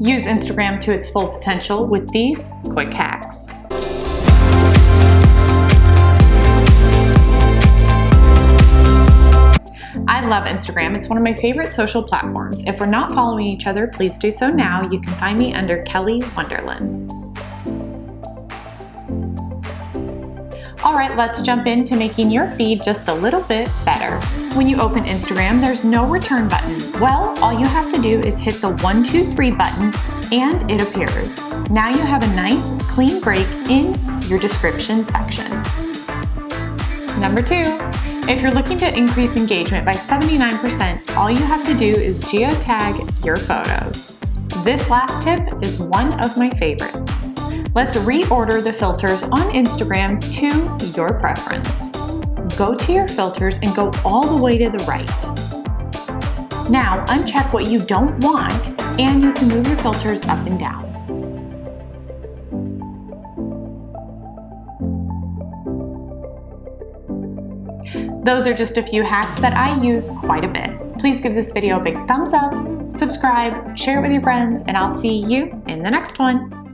Use Instagram to its full potential with these quick hacks. I love Instagram. It's one of my favorite social platforms. If we're not following each other, please do so now. You can find me under Kelly Wonderland. All right, let's jump into making your feed just a little bit better. When you open Instagram, there's no return button. Well, all you have to do is hit the one, two, three button and it appears. Now you have a nice clean break in your description section. Number two, if you're looking to increase engagement by 79%, all you have to do is geotag your photos. This last tip is one of my favorites. Let's reorder the filters on Instagram to your preference. Go to your filters and go all the way to the right. Now uncheck what you don't want and you can move your filters up and down. Those are just a few hacks that I use quite a bit. Please give this video a big thumbs up, subscribe, share it with your friends, and I'll see you in the next one.